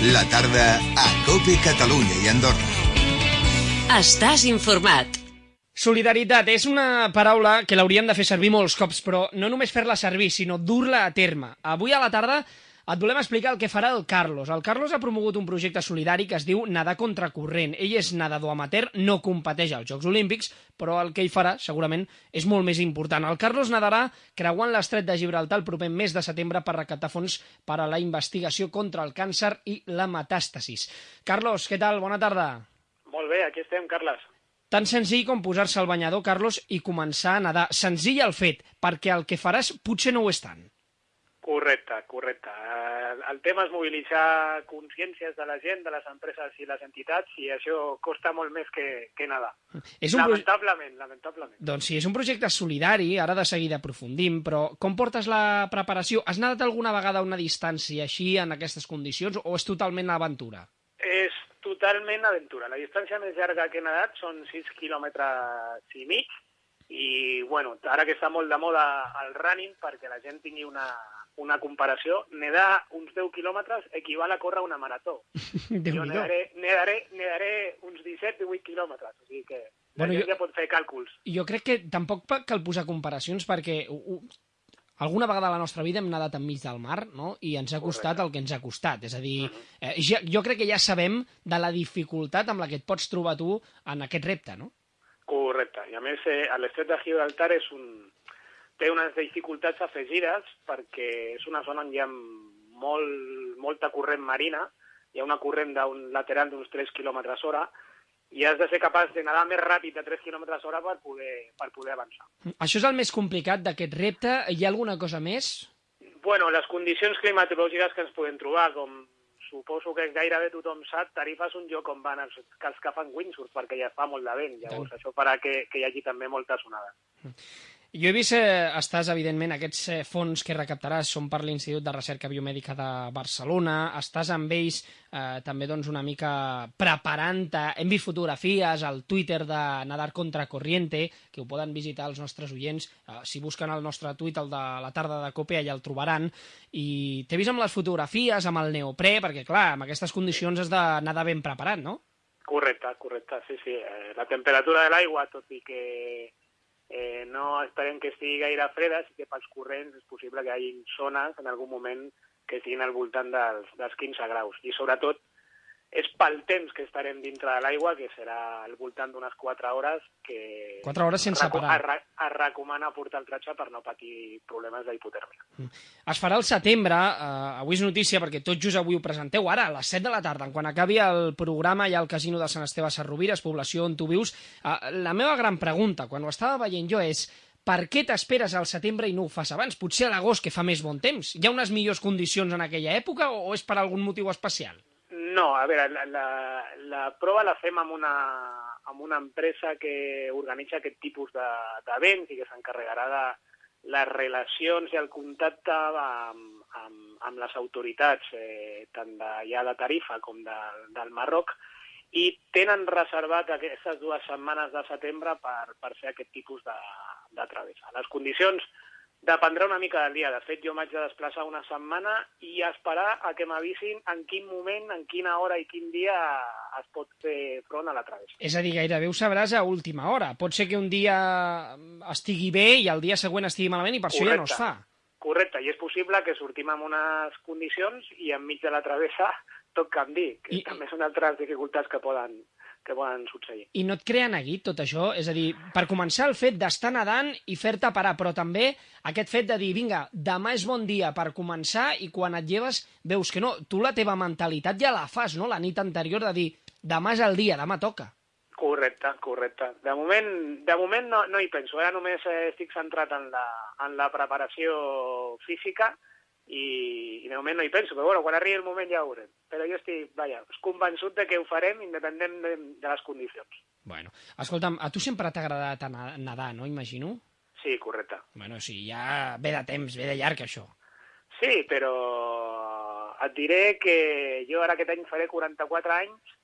La tarda a Cope Catalunya i Andorra. Estàs informat. Solidaritat és una paraula que l'hauríem de fer servir molts cops, però no només fer-la servir, sinó dur-la a terme. Avui a la tarda et volem explicar el que farà el Carlos. El Carlos ha promogut un projecte solidari que es diu Nadar contracorrent. Ell és nedador amateur, no competeix als Jocs Olímpics, però el que hi farà segurament és molt més important. El Carlos nadarà creuant l'estret de Gibraltar el proper mes de setembre per recaptar fons per a la investigació contra el càncer i la metàstasis. Carlos, què tal? Bona tarda. Molt bé, aquí estem, Carles. Tan senzill com posar-se al banyador, Carlos, i començar a nedar. Senzill el fet, perquè el que faràs potser no ho és tant. Correcte, correcte. El tema és mobilitzar consciències de la gent, de les empreses i les entitats, i això costa molt més que, que nedar. És un proje- Lamentablement, lamentablement. Doncs sí, és un projecte solidari, ara de seguida aprofundim, però com portes la preparació? Has nedat alguna vegada a una distància així, en aquestes condicions, o és totalment aventura? És totalment aventura. La distància més llarga que he nedat són 6 quilòmetres i mig, i bueno, ara que està molt de moda el running, perquè la gent tingui una, una comparació, nedar uns 10 quilòmetres equival a córrer una marató. Jo nedaré, nedaré, nedaré uns 17-18 quilòmetres, o sigui que la Bueno, gent jo- ja pot fer càlculs. Jo crec que tampoc cal posar comparacions perquè alguna vegada a la nostra vida hem nedat enmig del mar no? i ens ha costat el que ens ha costat. És a dir, eh, ja, jo crec que ja sabem de la dificultat amb la que et pots trobar tu en aquest repte, no? Correcte. I a més, eh, l'estret de Gibraltar és un... té unes dificultats afegides perquè és una zona on hi ha molt, molta corrent marina, hi ha una corrent d'un lateral d'uns 3 km hora i has de ser capaç de nedar més ràpid de 3 km hora per poder, per poder avançar. Això és el més complicat d'aquest repte. Hi ha alguna cosa més? Bueno, les condicions climatològiques que ens podem trobar, com suposo que gairebé tothom sap, Tarifa és un lloc on van els, que els que fan windsurf, perquè ja fa molt de vent, llavors això farà que, que hi hagi també moltes onades. Jo he vist, eh, estàs, evidentment, aquests eh, fons que recaptaràs són per l'Institut de Recerca Biomèdica de Barcelona, estàs amb ells eh, també doncs, una mica preparant-te, hem vist fotografies al Twitter de Nadar contra Corriente, que ho poden visitar els nostres oients, eh, si busquen el nostre tuit, el de la tarda de Cope, allà el trobaran, i t'he vist amb les fotografies, amb el neoprè, perquè clar, amb aquestes condicions has d'anar ben preparat, no? Correcte, correcte, sí, sí. Eh, la temperatura de l'aigua, tot i que eh, no esperem que estigui gaire freda, sí que pels corrents és possible que hi hagi zones en algun moment que estiguin al voltant dels, dels 15 graus. I sobretot és pel temps que estarem dintre de l'aigua, que serà al voltant d'unes 4 hores, que 4 hores sense parar. Es, es recomana portar el tratge per no patir problemes d'hipotèrmia. Es farà al setembre, eh, avui és notícia perquè tot just avui ho presenteu, ara a les 7 de la tarda, quan acabi el programa ja al casino de Sant Esteve Sarrovires, població on tu vius. Eh, la meva gran pregunta, quan ho estava veient jo, és per què t'esperes al setembre i no ho fas abans? Potser a l'agost, que fa més bon temps. Hi ha unes millors condicions en aquella època o és per algun motiu especial? No, a veure, la, la, la prova la fem amb una, amb una empresa que organitza aquest tipus de- d'events i que s'encarregarà de les relacions i el contacte amb, amb, amb les autoritats, eh, tant de, ja de Tarifa com de, del Marroc, i tenen reservat aquestes dues setmanes de setembre per, per fer aquest tipus de, de travessa. Les condicions dependrà una mica del dia. De fet, jo m'haig de desplaçar una setmana i esperar a que m'avisin en quin moment, en quina hora i quin dia es pot fer front a la travessa. És a dir, gairebé ho sabràs a última hora. Pot ser que un dia estigui bé i el dia següent estigui malament i per això ja no es fa. Correcte, i és possible que sortim amb unes condicions i enmig de la travessa tot canvi, que I, també són altres dificultats que poden, que poden succeir. I no et crea neguit tot això? És a dir, per començar el fet d'estar nedant i fer-te parar, però també aquest fet de dir, vinga, demà és bon dia per començar i quan et lleves veus que no, tu la teva mentalitat ja la fas, no?, la nit anterior de dir, demà és el dia, demà toca. Correcte, correcte. De moment, de moment no, no hi penso. Ara només eh, estic centrat en la, en la preparació física i, i de moment no hi penso. Però bueno, quan arribi el moment ja ho veurem. Però jo estic, vaja, convençut de que ho farem independent de, de les condicions. Bueno, escolta'm, a tu sempre t'ha agradat nedar, no?, imagino? Sí, correcte. Bueno, sí, ja ve de temps, ve de llarg, això. Sí, però et diré que jo ara aquest any faré 44 anys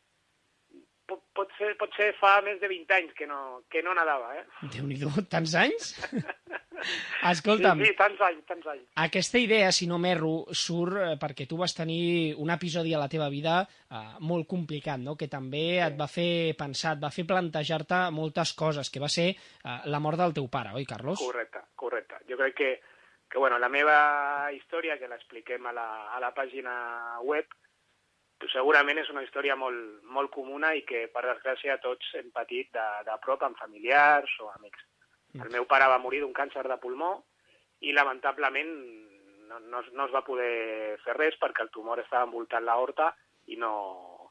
pot, ser, pot ser fa més de 20 anys que no, que no nedava, eh? Déu-n'hi-do, tants anys? Escolta'm, Sí, sí, tants anys, tants anys. aquesta idea, si no m'erro, surt eh, perquè tu vas tenir un episodi a la teva vida eh, molt complicat, no? que també et va fer pensar, et va fer plantejar-te moltes coses, que va ser eh, la mort del teu pare, oi, Carlos? Correcte, correcte. Jo crec que, que bueno, la meva història, que l'expliquem a, la, a la pàgina web, segurament és una història molt, molt comuna i que, per desgràcia, tots hem patit de, de prop amb familiars o amics. El meu pare va morir d'un càncer de pulmó i, lamentablement, no, no, no es va poder fer res perquè el tumor estava envoltant l'aorta i no,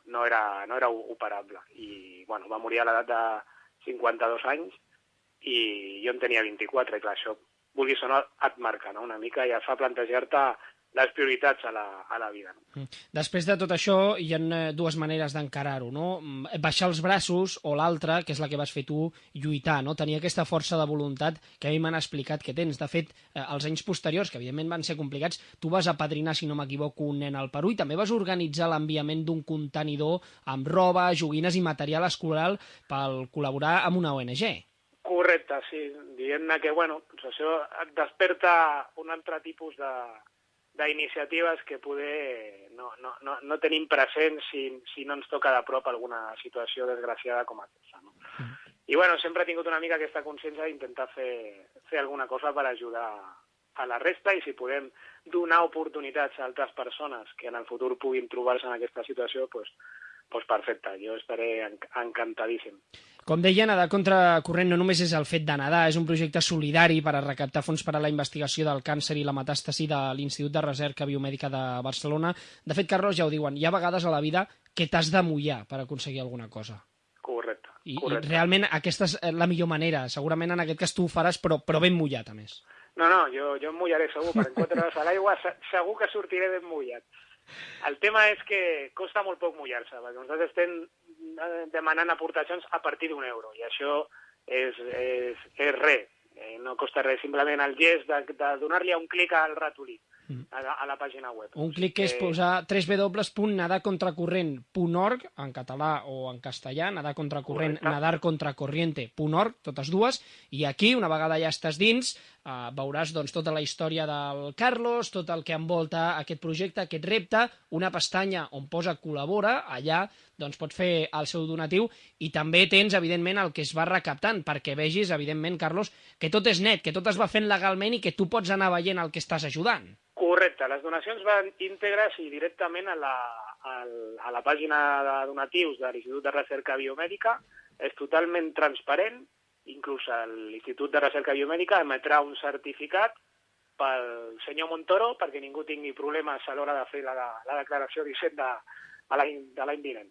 no, era, no era operable. I, bueno, va morir a l'edat de 52 anys i jo en tenia 24, i clar, això, vulguis o no, et marca no? una mica i et fa plantejar-te les prioritats a la, a la vida. No? Mm. Després de tot això, hi ha eh, dues maneres d'encarar-ho, no? Mm, Baixar els braços o l'altra, que és la que vas fer tu, lluitar, no? Tenir aquesta força de voluntat que a mi m'han explicat que tens. De fet, eh, els anys posteriors, que evidentment van ser complicats, tu vas apadrinar, si no m'equivoco, un nen al Perú i també vas organitzar l'enviament d'un contenidor amb roba, joguines i material escolar per col·laborar amb una ONG. Correcte, sí. Diguem-ne que, bueno, doncs això et desperta un altre tipus de d'iniciatives que poder no, no, no, no tenim present si, si no ens toca de prop alguna situació desgraciada com aquesta. No? I bueno, sempre he tingut una mica aquesta consciència d'intentar fer, fer alguna cosa per ajudar a la resta i si podem donar oportunitats a altres persones que en el futur puguin trobar-se en aquesta situació, doncs, doncs perfecte, jo estaré enc encantadíssim. Com deia, nedar contra corrent no només és el fet de nedar, és un projecte solidari per a recaptar fons per a la investigació del càncer i la metàstasi de l'Institut de Recerca Biomèdica de Barcelona. De fet, Carlos, ja ho diuen, hi ha vegades a la vida que t'has de mullar per aconseguir alguna cosa. Correcte. I, i correcte. realment aquesta és eh, la millor manera. Segurament en aquest cas tu ho faràs, però, però ben mullat, a més. No, no, jo, jo em mullaré segur, perquè en quatre hores a l'aigua se- segur que sortiré ben mullat. El tema és que costa molt poc mullar-se, perquè nosaltres estem eh, demanant aportacions a partir d'un euro, i això és, és, és res, eh, no costa res, simplement el gest de, de donar-li un clic al ratolí a, la- a la pàgina web. Un clic que és posar www.nadarcontracorrent.org en català o en castellà, nadar contracorrent, Correcte. nadar contracorriente.org, totes dues, i aquí, una vegada ja estàs dins, eh, veuràs doncs, tota la història del Carlos, tot el que envolta aquest projecte, aquest repte, una pestanya on posa col·labora, allà doncs, pots fer el seu donatiu i també tens, evidentment, el que es va recaptant, perquè vegis, evidentment, Carlos, que tot és net, que tot es va fent legalment i que tu pots anar veient el que estàs ajudant. Correcte, les donacions van íntegres i directament a la, a la pàgina de donatius de l'Institut de Recerca Biomèdica. És totalment transparent, inclús l'Institut de Recerca Biomèdica emetrà un certificat pel senyor Montoro perquè ningú tingui problemes a l'hora de fer la, la declaració d'Hisenda de l'any vinent.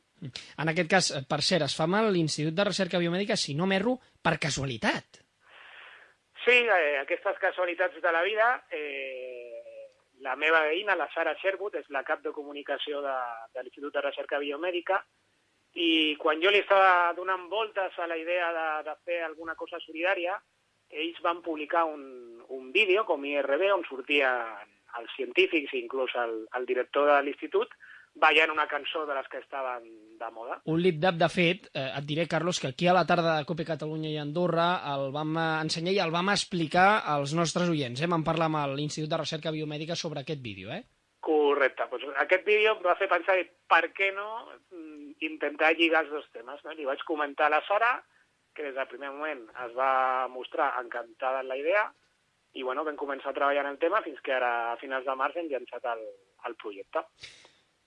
En aquest cas, eh, per cert, es fa amb l'Institut de Recerca Biomèdica, si no m'erro, per casualitat. Sí, eh, aquestes casualitats de la vida, eh, la meva veïna, la Sara Sherwood, és la cap de comunicació de, de l'Institut de Recerca Biomèdica, i quan jo li estava donant voltes a la idea de, de fer alguna cosa solidària, ells van publicar un, un vídeo com IRB on sortien els científics i inclús el, el director de l'institut ballant una cançó de les que estaven de moda. Un lip-dap, de fet, eh, et diré, Carlos, que aquí a la tarda de Cope Catalunya i Andorra el vam ensenyar i el vam explicar als nostres oients. Eh? Vam parlar amb l'Institut de Recerca Biomèdica sobre aquest vídeo. Eh? Correcte. Pues aquest vídeo em va fer pensar per què no intentar lligar els dos temes. No? Li vaig comentar a la Sara, que des del primer moment es va mostrar encantada en la idea, i bueno, vam començar a treballar en el tema fins que ara, a finals de març, hem llançat el, el projecte.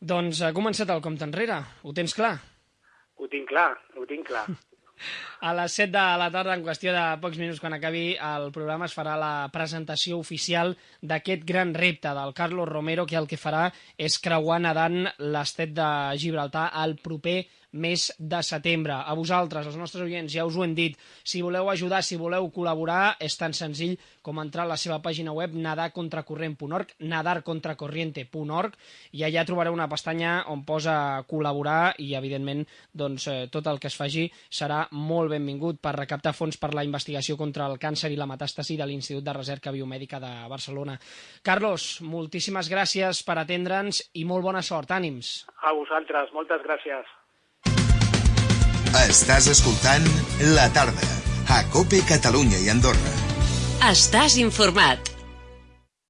Doncs ha començat el compte enrere. Ho tens clar? Ho tinc clar, ho tinc clar. A les 7 de la tarda, en qüestió de pocs minuts quan acabi el programa, es farà la presentació oficial d'aquest gran repte del Carlos Romero, que el que farà és creuar nedant l'estet de Gibraltar al proper mes de setembre. A vosaltres, els nostres oients, ja us ho hem dit, si voleu ajudar, si voleu col·laborar, és tan senzill com entrar a la seva pàgina web nadarcontracorrent.org, nadarcontracorriente.org, i allà trobareu una pestanya on posa col·laborar i, evidentment, doncs, eh, tot el que es faci serà molt benvingut per recaptar fons per la investigació contra el càncer i la metàstasi de l'Institut de Recerca Biomèdica de Barcelona. Carlos, moltíssimes gràcies per atendre'ns i molt bona sort. Ànims. A vosaltres, moltes gràcies. Estàs escoltant La Tarda, a Cope Catalunya i Andorra. Estàs informat.